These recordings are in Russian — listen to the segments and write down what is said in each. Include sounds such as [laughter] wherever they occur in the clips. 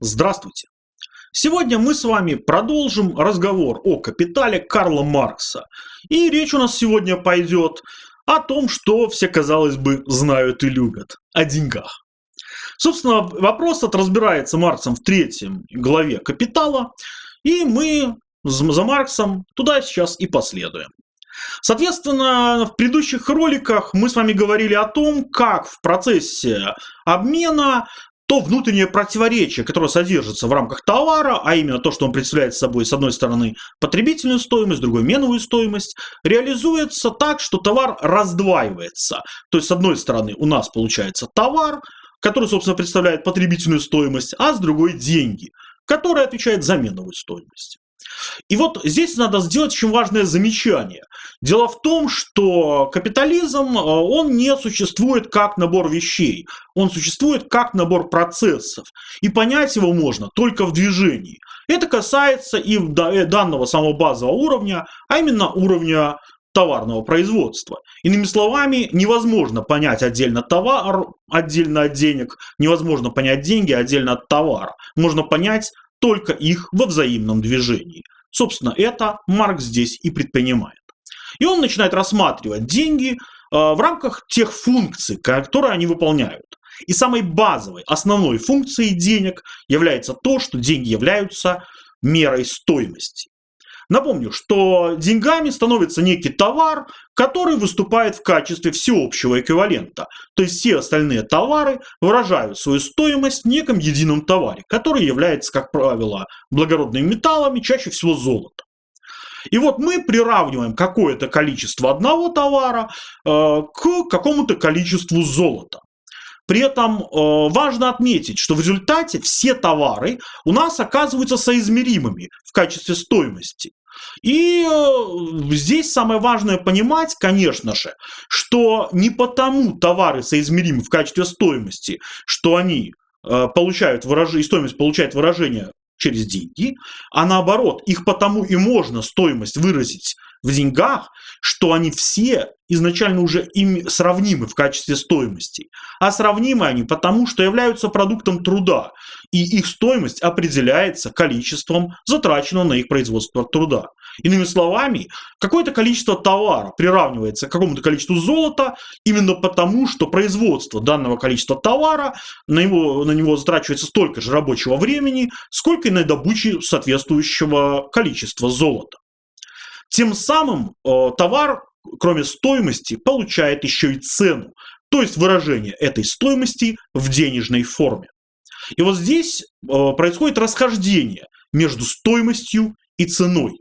Здравствуйте! Сегодня мы с вами продолжим разговор о капитале Карла Маркса. И речь у нас сегодня пойдет о том, что все, казалось бы, знают и любят. О деньгах. Собственно, вопрос этот разбирается Марксом в третьем главе «Капитала», и мы за Марксом туда сейчас и последуем. Соответственно, в предыдущих роликах мы с вами говорили о том, как в процессе обмена то внутреннее противоречие, которое содержится в рамках товара, а именно то, что он представляет собой, с одной стороны, потребительную стоимость, с другой меновую стоимость, реализуется так, что товар раздваивается. То есть, с одной стороны, у нас получается товар, который, собственно, представляет потребительную стоимость, а с другой деньги, которые отвечают за меновую стоимость. И вот здесь надо сделать очень важное замечание. Дело в том, что капитализм, э, он не существует как набор вещей, он существует как набор процессов. И понять его можно только в движении. Это касается и э, данного самого базового уровня, а именно уровня товарного производства. Иными словами, невозможно понять отдельно товар, отдельно от денег, невозможно понять деньги отдельно от товара. Можно понять только их во взаимном движении. Собственно, это Маркс здесь и предпринимает. И он начинает рассматривать деньги э, в рамках тех функций, которые они выполняют. И самой базовой, основной функцией денег является то, что деньги являются мерой стоимости. Напомню, что деньгами становится некий товар, который выступает в качестве всеобщего эквивалента. То есть все остальные товары выражают свою стоимость в неком едином товаре, который является, как правило, благородными металлами, чаще всего золотом. И вот мы приравниваем какое-то количество одного товара э, к какому-то количеству золота. При этом э, важно отметить, что в результате все товары у нас оказываются соизмеримыми в качестве стоимости. И э, здесь самое важное понимать, конечно же, что не потому товары соизмеримы в качестве стоимости, что они получают выражение, стоимость получает выражение через деньги, а наоборот, их потому и можно стоимость выразить в деньгах, что они все изначально уже им сравнимы в качестве стоимости. А сравнимы они потому, что являются продуктом труда, и их стоимость определяется количеством затраченного на их производство труда. Иными словами, какое-то количество товара приравнивается к какому-то количеству золота именно потому, что производство данного количества товара, на него, на него затрачивается столько же рабочего времени, сколько и на добыче соответствующего количества золота. Тем самым э, товар, кроме стоимости, получает еще и цену, то есть выражение этой стоимости в денежной форме. И вот здесь э, происходит расхождение между стоимостью и ценой.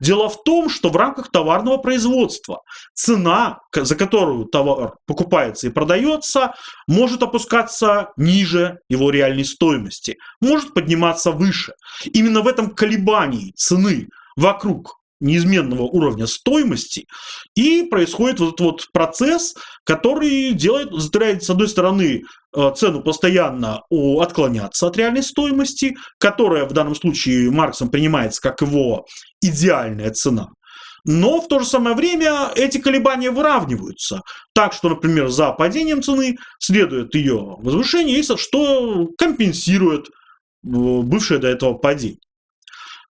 Дело в том, что в рамках товарного производства цена, за которую товар покупается и продается, может опускаться ниже его реальной стоимости, может подниматься выше. Именно в этом колебании цены вокруг неизменного уровня стоимости, и происходит вот этот вот процесс, который делает, заставляет, с одной стороны, э, цену постоянно отклоняться от реальной стоимости, которая в данном случае Марксом принимается как его идеальная цена. Но в то же самое время эти колебания выравниваются. Так что, например, за падением цены следует ее возвышение, что компенсирует э, бывшее до этого падение.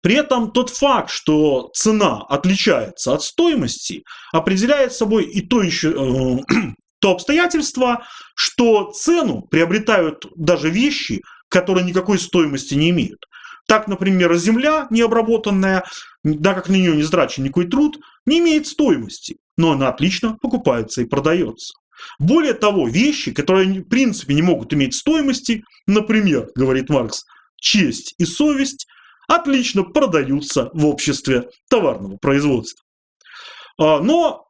При этом тот факт, что цена отличается от стоимости, определяет собой и то еще э, [clears throat] то обстоятельство, что цену приобретают даже вещи, которые никакой стоимости не имеют. Так, например, земля необработанная, да как на нее не затрачен никакой труд, не имеет стоимости, но она отлично покупается и продается. Более того, вещи, которые в принципе не могут иметь стоимости, например, говорит Маркс, честь и совесть, отлично продаются в обществе товарного производства. А, но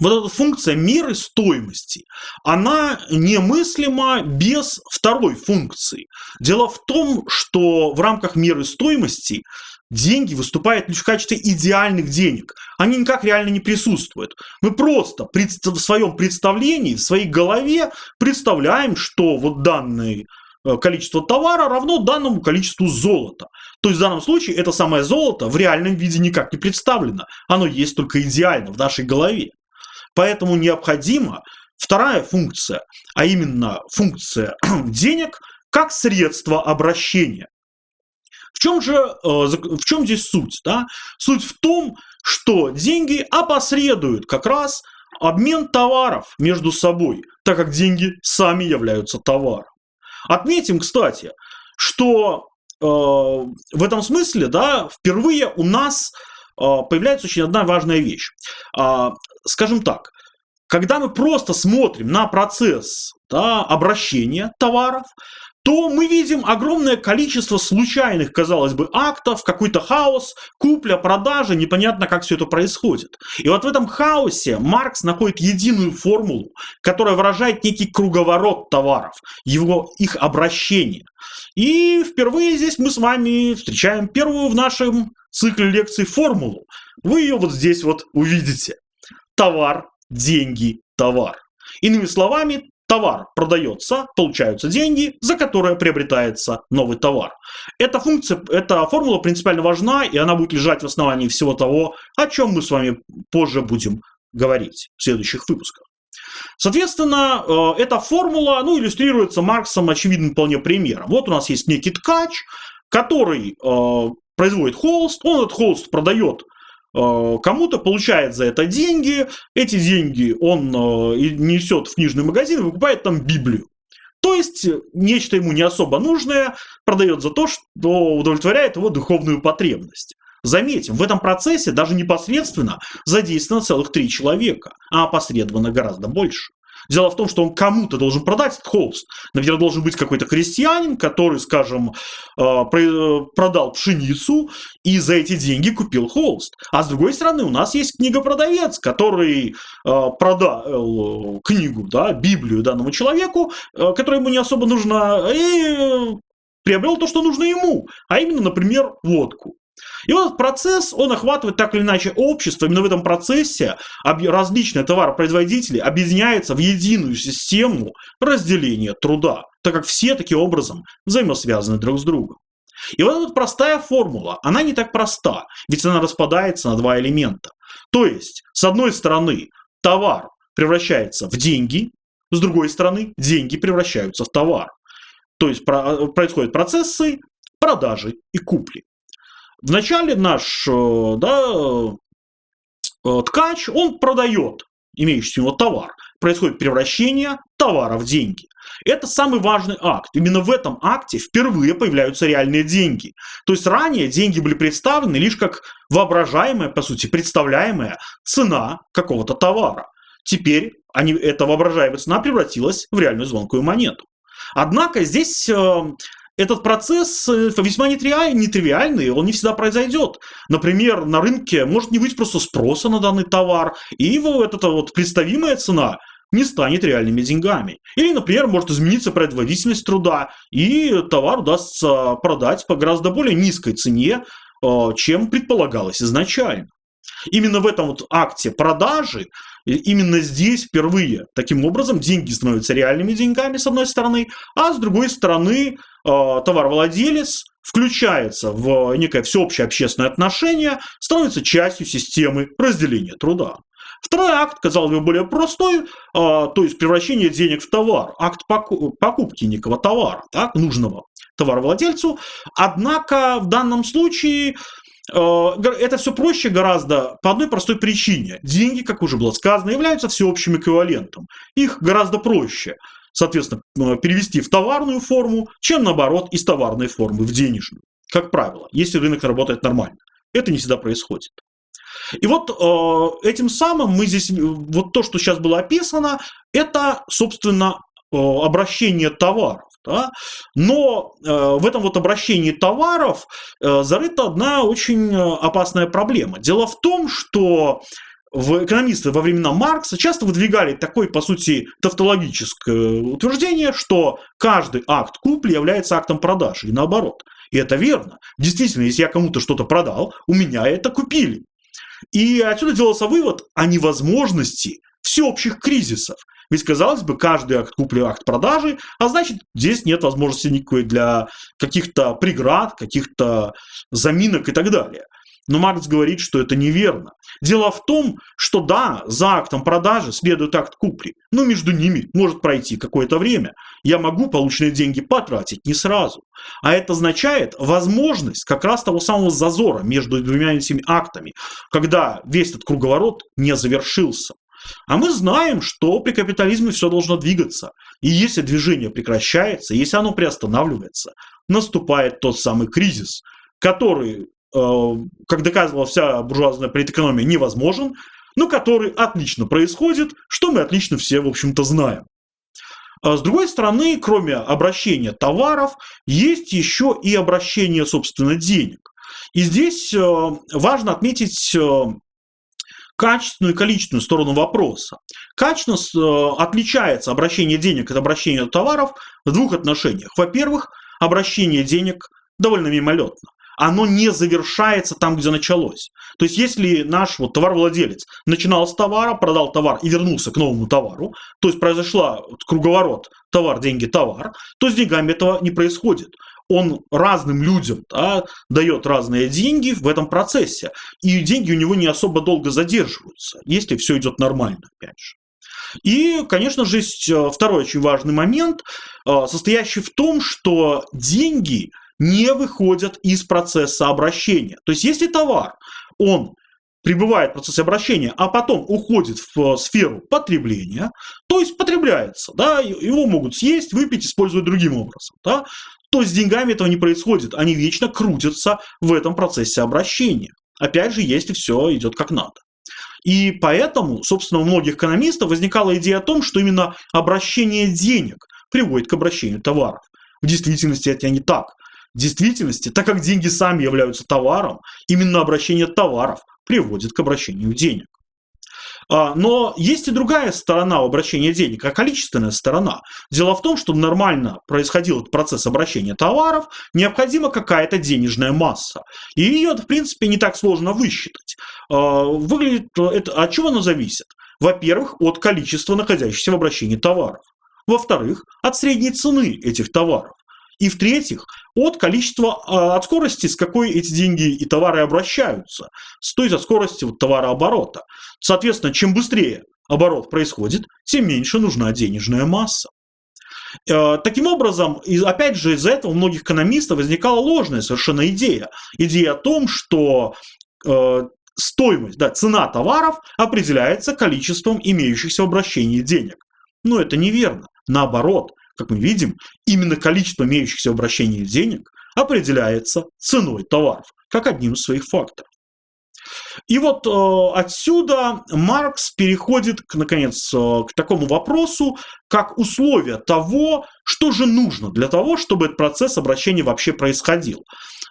вот эта функция меры стоимости, она немыслима без второй функции. Дело в том, что в рамках меры стоимости деньги выступают лишь в качестве идеальных денег. Они никак реально не присутствуют. Мы просто в своем представлении, в своей голове представляем, что вот данный количество товара равно данному количеству золота. То есть в данном случае это самое золото в реальном виде никак не представлено. Оно есть только идеально в нашей голове. Поэтому необходима вторая функция, а именно функция [clears throat] денег, как средство обращения. В чем же, э, в чем здесь суть? Да? Суть в том, что деньги опосредуют как раз обмен товаров между собой, так как деньги сами являются товаром. Отметим, кстати, что э, в этом смысле, да, впервые у нас э, появляется очень одна важная вещь. Э, скажем так, когда мы просто смотрим на процесс да, обращения товаров, то мы видим огромное количество случайных, казалось бы, актов, какой-то хаос, купля, продажа, непонятно, как все это происходит. И вот в этом хаосе Маркс находит единую формулу, которая выражает некий круговорот товаров, его, их обращение. И впервые здесь мы с вами встречаем первую в нашем цикле лекций формулу. Вы ее вот здесь вот увидите. Товар, деньги, товар. Иными словами, товар продается, получаются деньги, за которые приобретается новый товар. Эта функция, эта формула принципиально важна, и она будет лежать в основании всего того, о чем мы с вами позже будем говорить в следующих выпусках. Соответственно, э, эта формула ну, иллюстрируется Марксом очевидным вполне примером. Вот у нас есть некий ткач, который э, производит холст, он этот холст продает кому-то получает за это деньги, эти деньги он э, несет в книжный магазин и выкупает там Библию. То есть нечто ему не особо нужное продает за то, что удовлетворяет его духовную потребность. Заметим, в этом процессе даже непосредственно задействовано целых три человека, а опосредованно гораздо больше. Дело в том, что он кому-то должен продать этот холст. Например, должен быть какой-то крестьянин, который, скажем, э, продал пшеницу и за эти деньги купил холст. А с другой стороны, у нас есть книгопродавец, который э, продал э, книгу, да, Библию данному человеку, которая ему не особо нужна, и приобрел то, что нужно ему, а именно, например, водку. И вот этот процесс, он охватывает так или иначе общество. Именно в этом процессе различные товаропроизводители объединяются в единую систему разделения труда, так как все таким образом взаимосвязаны друг с другом. И вот эта простая формула, она не так проста, ведь она распадается на два элемента. То есть, с одной стороны, товар превращается в деньги, с другой стороны, деньги превращаются в товар. То есть происходят процессы продажи и купли. Вначале наш э, да, э, ткач, он продает имеющийся у него товар. Происходит превращение товара в деньги. Это самый важный акт. Именно в этом акте впервые появляются реальные деньги. То есть ранее деньги были представлены лишь как воображаемая, по сути, представляемая цена какого-то товара. Теперь они, эта воображаемая цена превратилась в реальную звонкую монету. Однако здесь э, этот процесс э, весьма нетривиальный, он не всегда произойдет. Например, на рынке может не быть просто спроса на данный товар, и его вот эта вот представимая цена не станет реальными деньгами. Или, например, может измениться производительность труда, и товар удастся продать по гораздо более низкой цене, э, чем предполагалось изначально. Именно в этом вот акте продажи, именно здесь впервые таким образом деньги становятся реальными деньгами, с одной стороны, а с другой стороны э, товаровладелец включается в некое всеобщее общественное отношение, становится частью системы разделения труда. Второй акт, казалось бы, более простой, а, то есть превращение денег в товар, акт покупки некого товара, так, нужного товаровладельцу. Однако в данном случае это все проще гораздо по одной простой причине. Деньги, как уже было сказано, являются всеобщим эквивалентом. Их гораздо проще, соответственно, э, перевести в товарную форму, чем наоборот из товарной формы в денежную. Как правило, если рынок работает нормально. Это не всегда происходит. И вот э, этим самым мы здесь, вот то, что сейчас было описано, это, собственно, обращение товаров. Да? Но э, в этом вот обращении товаров э, зарыта одна очень э, опасная проблема. Дело в том, что в экономисты во времена Маркса часто выдвигали такое, по сути, тавтологическое утверждение, что каждый акт купли является актом продажи, и наоборот. И это верно. Действительно, если я кому-то что-то продал, у меня это купили. И отсюда делался вывод о невозможности всеобщих кризисов. Ведь, казалось бы, каждый акт купли, акт продажи, а значит, здесь нет возможности никакой для каких-то преград, каких-то заминок и так далее. Но Маркс говорит, что это неверно. Дело в том, что да, за актом продажи следует акт купли, но между ними может пройти какое-то время. Я могу полученные деньги потратить не сразу. А это означает возможность как раз того самого зазора между двумя этими актами, когда весь этот круговорот не завершился. А мы знаем, что при капитализме все должно двигаться. И если движение прекращается, если оно приостанавливается, наступает тот самый кризис, который, э, как доказывала вся буржуазная политэкономия, невозможен, но который отлично происходит, что мы отлично все, в общем-то, знаем. А с другой стороны, кроме обращения товаров, есть еще и обращение, собственно, денег. И здесь э, важно отметить э, качественную и количественную сторону вопроса. Качественно э, отличается обращение денег от обращения товаров в двух отношениях. Во-первых, обращение денег довольно мимолетно. Оно не завершается там, где началось. То есть, если наш вот товаровладелец начинал с товара, продал товар и вернулся к новому товару, то есть произошла круговорот товар, деньги, товар, то с деньгами этого не происходит он разным людям да, дает разные деньги в этом процессе. И деньги у него не особо долго задерживаются, если все идет нормально, опять же. И, конечно же, есть э, второй очень важный момент, э, состоящий в том, что деньги не выходят из процесса обращения. То есть, если товар, он пребывает в процессе обращения, а потом уходит в сферу потребления, то есть потребляется, да, его могут съесть, выпить, использовать другим образом, да, то с деньгами этого не происходит. Они вечно крутятся в этом процессе обращения. Опять же, если все идет как надо. И поэтому, собственно, у многих экономистов возникала идея о том, что именно обращение денег приводит к обращению товаров. В действительности это не так. В действительности, так как деньги сами являются товаром, именно обращение товаров приводит к обращению денег. А, но есть и другая сторона обращения денег, а количественная сторона. Дело в том, что нормально происходил этот процесс обращения товаров, необходима какая-то денежная масса. И ее, в принципе, не так сложно высчитать. А, выглядит это, от чего оно зависит? Во-первых, от количества находящихся в обращении товаров. Во-вторых, от средней цены этих товаров. И в-третьих, от количества, а, от скорости, с какой эти деньги и товары обращаются, то есть от скорости вот товарооборота. Соответственно, чем быстрее оборот происходит, тем меньше нужна денежная масса. Э, таким образом, опять же, из-за этого у многих экономистов возникала ложная совершенно идея. Идея о том, что э, стоимость, да, цена товаров определяется количеством имеющихся в обращении денег. Но это неверно. Наоборот, как мы видим, именно количество имеющихся в обращении денег определяется ценой товаров, как одним из своих факторов. И вот э, отсюда Маркс переходит, к, наконец, э, к такому вопросу, как условие того, что же нужно для того, чтобы этот процесс обращения вообще происходил.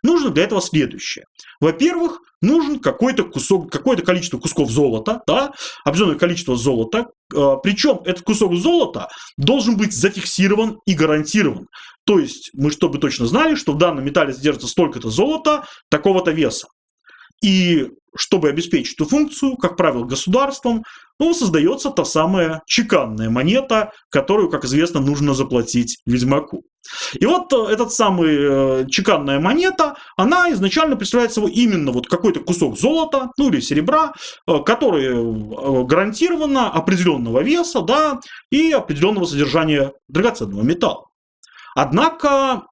Нужно для этого следующее. Во-первых, нужен какой-то кусок, какое-то количество кусков золота, да, определенное количество золота, э, причем этот кусок золота должен быть зафиксирован и гарантирован. То есть мы чтобы точно знали, что в данном металле содержится столько-то золота, такого-то веса. И чтобы обеспечить эту функцию, как правило, государством, ну, создается та самая чеканная монета, которую, как известно, нужно заплатить ведьмаку. И вот э, этот самый э, чеканная монета, она изначально представляет собой именно вот какой-то кусок золота, ну или серебра, э, который гарантированно определенного веса, да, и определенного содержания драгоценного металла. Однако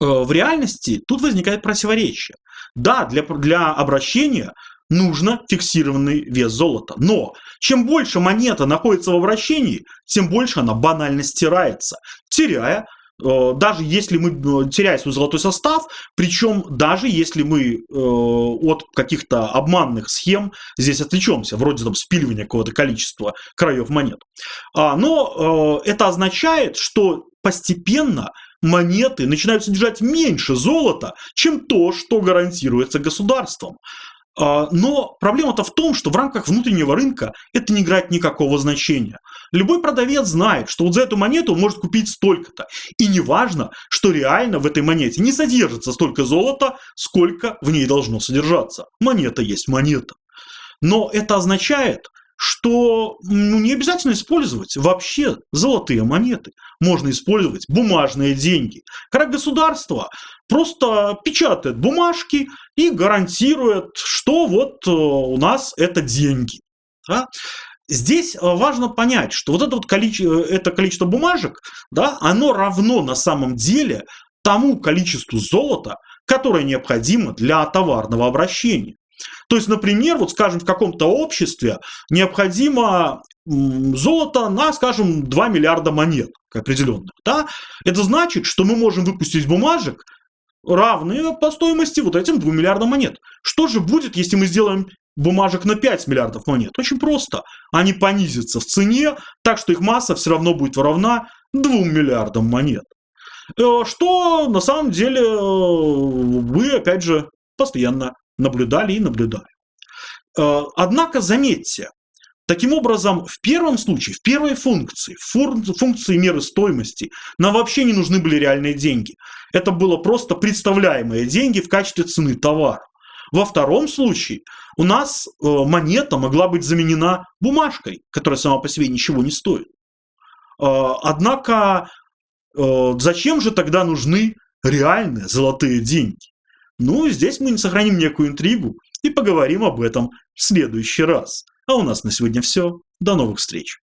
в реальности тут возникает противоречие. Да, для, для обращения нужно фиксированный вес золота. Но чем больше монета находится в обращении, тем больше она банально стирается, теряя э, даже если мы э, теряем свой золотой состав, причем даже если мы э, от каких-то обманных схем здесь отвлечемся, вроде там спиливания какого-то количества краев монет. А, но это означает, что постепенно монеты начинают содержать меньше золота, чем то, что гарантируется государством. А, но проблема-то в том, что в рамках внутреннего рынка это не играет никакого значения. Любой продавец знает, что вот за эту монету он может купить столько-то. И не важно, что реально в этой монете не содержится столько золота, сколько в ней должно содержаться. Монета есть монета. Но это означает, что ну, не обязательно использовать вообще золотые монеты. Можно использовать бумажные деньги. Когда государство просто печатает бумажки и гарантирует, что вот э, у нас это деньги. Да? Здесь э, важно понять, что вот это, вот количество, это количество бумажек, да, оно равно на самом деле тому количеству золота, которое необходимо для товарного обращения. То есть, например, вот скажем, в каком-то обществе необходимо золото на, скажем, 2 миллиарда монет определенных. Да? Это значит, что мы можем выпустить бумажек, равные по стоимости вот этим 2 миллиардам монет. Что же будет, если мы сделаем бумажек на 5 миллиардов монет? Очень просто. Они понизятся в цене, так что их масса все равно будет равна 2 миллиардам монет. Э, что на самом деле вы, э, опять же, постоянно наблюдали и наблюдали. Э, однако заметьте, Таким образом, в первом случае, в первой функции, функции меры стоимости, нам вообще не нужны были реальные деньги. Это было просто представляемые деньги в качестве цены товара. Во втором случае у нас монета могла быть заменена бумажкой, которая сама по себе ничего не стоит. Однако Э, зачем же тогда нужны реальные золотые деньги? Ну, здесь мы сохраним некую интригу и поговорим об этом в следующий раз. А у нас на сегодня все. До новых встреч.